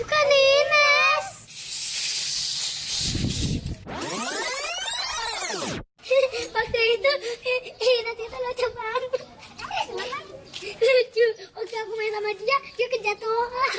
Kan Ines. Waktu itu Ines itu lucu banget. Lucu. Waktu aku main sama dia, dia kejatuhan.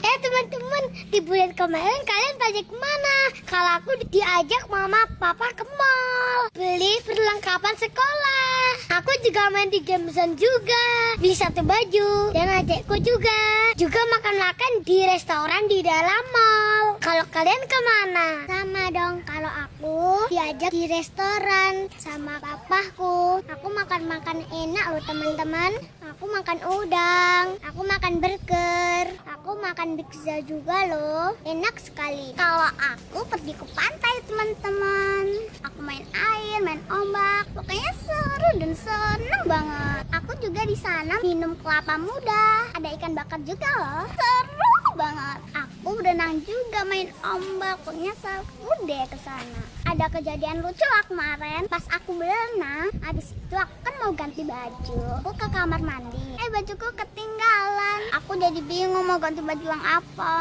Eh teman-teman, di bulan kemarin kalian pada ke mana? Kalau aku diajak mama papa ke mall. Beli perlengkapan sekolah. Aku juga main di game zone juga. Beli satu baju. Dan adekku juga. Juga makan-makan di restoran di dalam mall. Kalau kalian ke mana? Sama dong. Kalau aku diajak di restoran Sama papaku Aku makan-makan enak loh teman-teman. Aku makan udang. Aku makan burger. Aku makan pizza juga loh. Enak sekali. Kalau aku pergi ke pantai teman-teman. Aku main air, main ombak. Pokoknya seru dan seneng banget. Aku juga di sana minum kelapa muda. Ada ikan bakar juga loh. Seru banget. Aku berenang juga main ombak. Pokoknya seru deh ke sana. Ada kejadian lucu lah kemarin. Pas aku berenang Habis itu aku kan mau ganti baju. Aku ke kamar mandi. Eh bajuku ketinggalan. Aku jadi bingung mau ganti baju yang apa.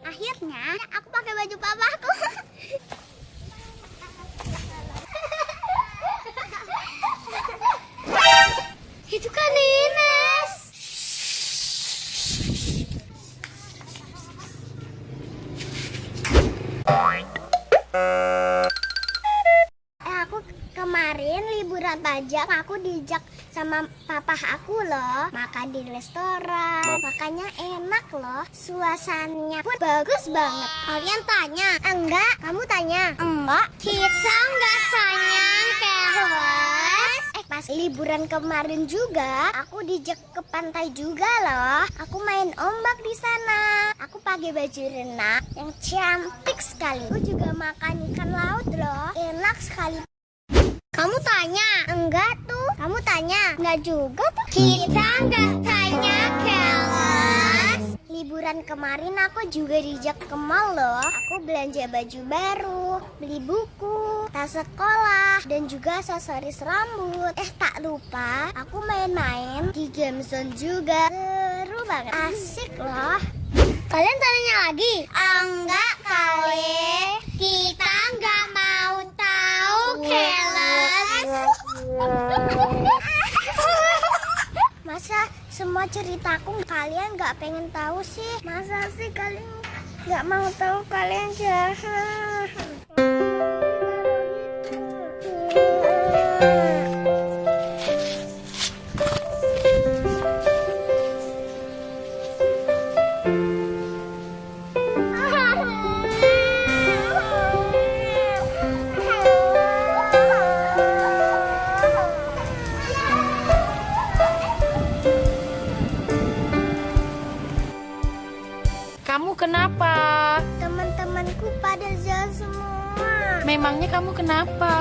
Akhirnya aku pakai baju papaku pajak aku dijak sama papa aku loh. Makan di restoran makanya enak loh. Suasananya pun bagus banget. Kalian tanya enggak? Kamu tanya enggak. Kita enggak sayang kelas eh pas liburan kemarin juga aku dijak ke pantai juga loh. Aku main ombak di sana. Aku pakai baju renang yang cantik sekali. Aku juga makan ikan laut loh. Enak sekali kamu tanya? Enggak tuh. Kamu tanya? Enggak juga tuh. Kita enggak tanya kelas. Liburan kemarin aku juga dijak ke mall loh. Aku belanja baju baru, beli buku, tas sekolah, dan juga aksesoris rambut. Eh tak lupa, aku main-main di game zone juga. Seru banget. Asik loh. Kalian tanya lagi? Enggak kali. Semua ceritaku kalian nggak pengen tahu sih? Masa sih kalian nggak mau tahu kalian jahat? Memangnya kamu kenapa?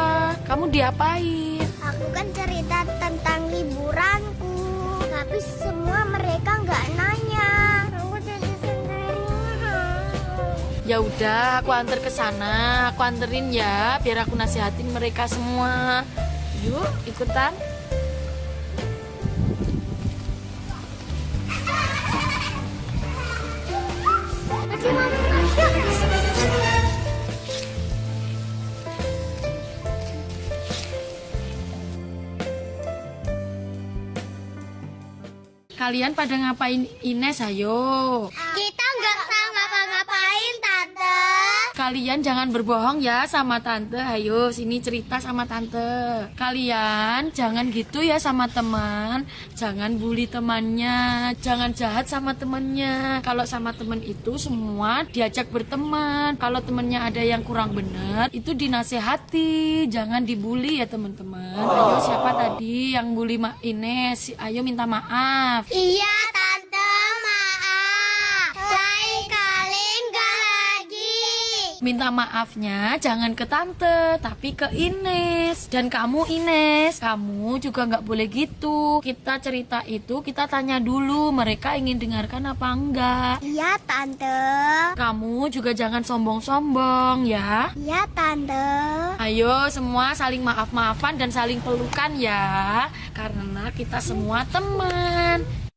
Kamu diapain? Aku kan cerita tentang liburanku, tapi semua mereka nggak nanya. Aku jadi sendirian. Ya udah, aku antar ke sana. Aku anterin ya, biar aku nasihatin mereka semua. Yuk, ikutan. Kalian pada ngapain Ines, ayo. Kita Kalian jangan berbohong ya sama tante. Ayo, sini cerita sama tante. Kalian jangan gitu ya sama teman. Jangan bully temannya. Jangan jahat sama temannya. Kalau sama teman itu semua diajak berteman. Kalau temannya ada yang kurang benar, itu dinasehati. Jangan dibully ya teman-teman. Ayo, siapa tadi yang bully Ma Ines? Ayo minta maaf. Iya, Minta maafnya jangan ke tante, tapi ke Ines. Dan kamu Ines, kamu juga nggak boleh gitu. Kita cerita itu kita tanya dulu mereka ingin dengarkan apa enggak. Iya, Tante. Kamu juga jangan sombong-sombong ya. Iya, Tante. Ayo semua saling maaf-maafan dan saling pelukan ya. Karena kita semua teman.